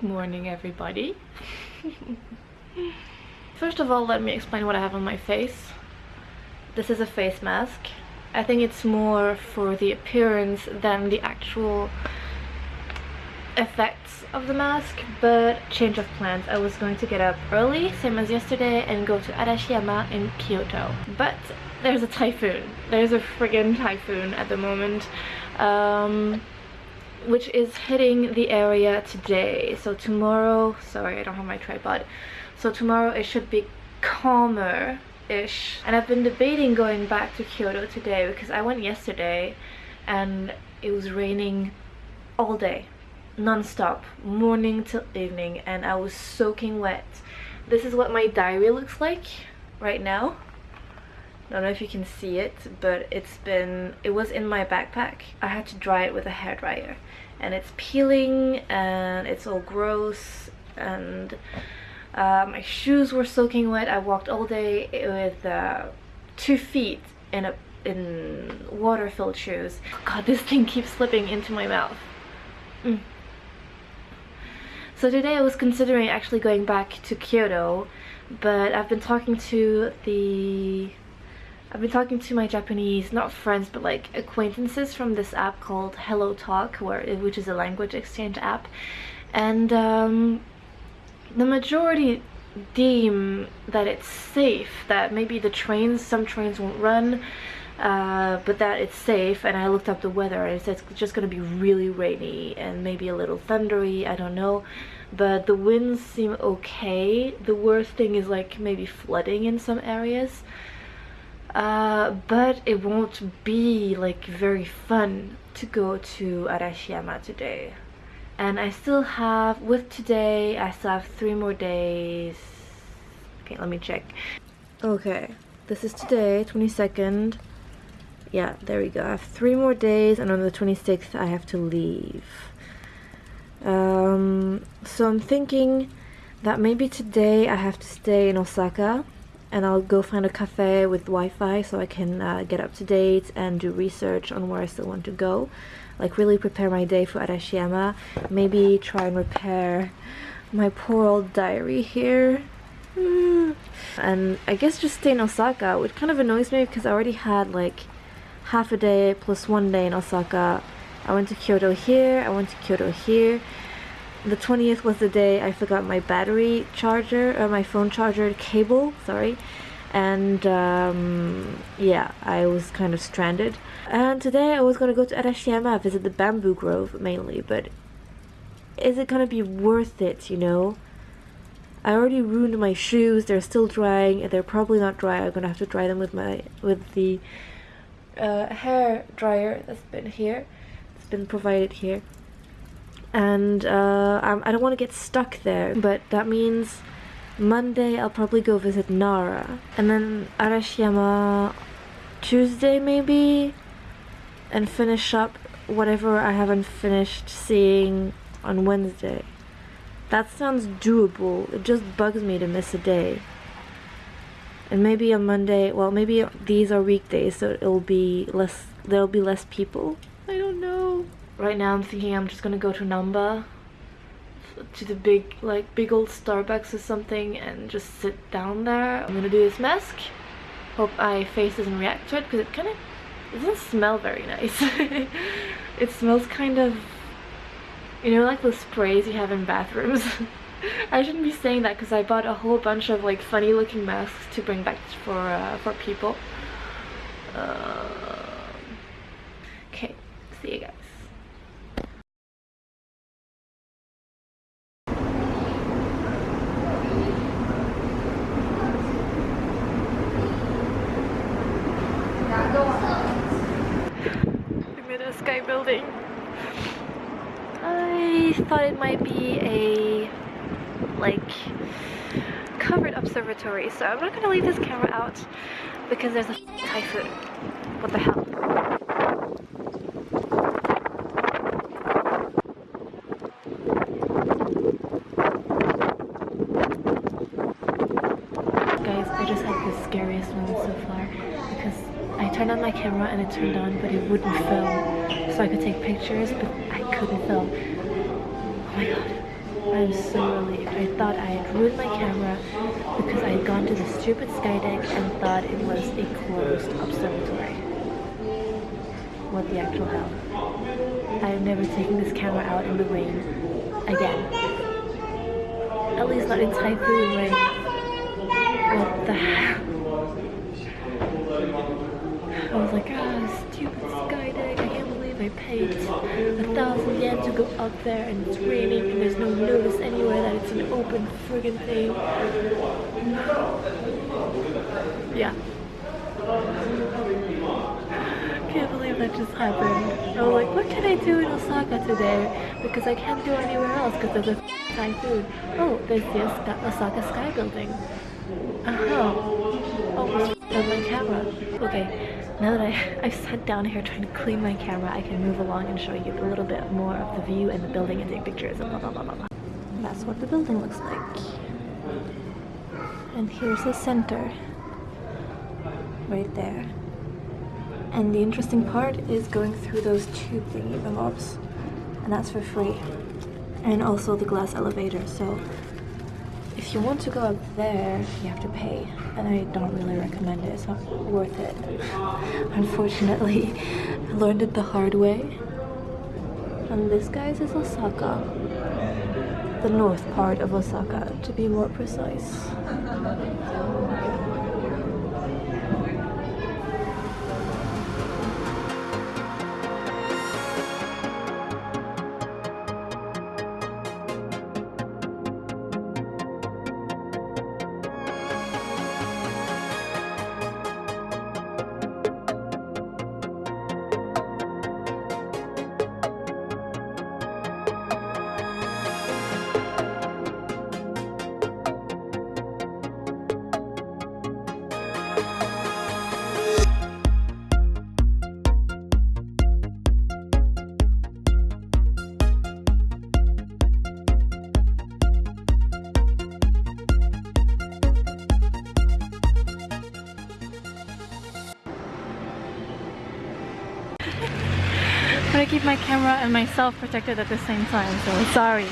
Good morning everybody. First of all, let me explain what I have on my face. This is a face mask. I think it's more for the appearance than the actual effects of the mask, but change of plans. I was going to get up early, same as yesterday, and go to Arashiyama in Kyoto. But there's a typhoon. There's a friggin' typhoon at the moment. Um, which is hitting the area today. So tomorrow sorry I don't have my tripod. So tomorrow it should be calmer ish and I've been debating going back to Kyoto today because I went yesterday and it was raining all day non-stop morning till evening and I was soaking wet. This is what my diary looks like right now I don't know if you can see it but it's been it was in my backpack. I had to dry it with a hair dryer and it's peeling and it's all gross and uh, my shoes were soaking wet. I walked all day with uh, two feet in a in water filled shoes. God this thing keeps slipping into my mouth. Mm. so today I was considering actually going back to Kyoto but I've been talking to the I've been talking to my Japanese, not friends, but like acquaintances from this app called Hello Talk, where, which is a language exchange app. And um, the majority deem that it's safe, that maybe the trains, some trains won't run, uh, but that it's safe. And I looked up the weather and it says it's just going to be really rainy and maybe a little thundery, I don't know. But the winds seem okay. The worst thing is like maybe flooding in some areas uh, but it won't be like very fun to go to Arashiyama today. And I still have with today I still have three more days. Okay let me check. Okay this is today 22nd yeah there we go. I have three more days and on the 26th I have to leave. Um, so I'm thinking that maybe today I have to stay in Osaka and I'll go find a cafe with Wi-Fi so I can uh, get up to date and do research on where I still want to go. Like really prepare my day for Arashiyama. Maybe try and repair my poor old diary here. And I guess just stay in Osaka which kind of annoys me because I already had like half a day plus one day in Osaka. I went to Kyoto here I went to Kyoto here the 20th was the day I forgot my battery charger or my phone charger cable sorry. And um, yeah I was kind of stranded. And today I was gonna go to Arashiyama visit the bamboo grove mainly but is it gonna be worth it you know? I already ruined my shoes they're still drying they're probably not dry I'm gonna have to dry them with my with the uh, hair dryer that's been here it's been provided here and uh, I don't want to get stuck there but that means Monday I'll probably go visit Nara and then Arashiyama Tuesday maybe and finish up whatever I haven't finished seeing on Wednesday. That sounds doable. It just bugs me to miss a day. And maybe on Monday, well maybe these are weekdays so it'll be less, there'll be less people. Right now I'm thinking I'm just gonna go to Namba to the big like big old Starbucks or something and just sit down there. I'm gonna do this mask. Hope my face doesn't react to it because it kind of doesn't smell very nice. it smells kind of you know like the sprays you have in bathrooms. I shouldn't be saying that because I bought a whole bunch of like funny looking masks to bring back for uh, for people. Uh, okay, see you guys. Sky building. I thought it might be a like covered observatory so I'm not gonna leave this camera out because there's a typhoon. What the hell? Guys, I just had the scariest moment so far because I turned on my camera and it turned on but it wouldn't film so I could take pictures but I couldn't film. Oh my god. I'm so relieved. I thought I had ruined my camera because I had gone to the stupid Skydeck and thought it was a closed observatory. What the actual hell? I am never taking this camera out in the rain again. At least not in typhoon rain. What the hell? I was like, ah, Skydeck. I paid a thousand yen to go up there and it's raining and there's no notice anywhere that it's an open friggin' thing. Yeah. Can't believe that just happened. I was like, what can I do in Osaka today? Because I can't go anywhere else because there's a typhoon. Oh, there's the Osaka Sky Building. Uh huh. oh, my camera. Okay, now that I, I've sat down here trying to clean my camera, I can move along and show you a little bit more of the view and the building and take pictures and blah blah blah blah blah. That's what the building looks like. And here's the center. Right there. And the interesting part is going through those tube thingy bobs. And that's for free. And also the glass elevator, so if you want to go up there, you have to pay, and I don't really recommend it. It's not worth it. Unfortunately, I learned it the hard way. And this, guys, is Osaka. The north part of Osaka, to be more precise. Keep my camera and myself protected at the same time, so sorry.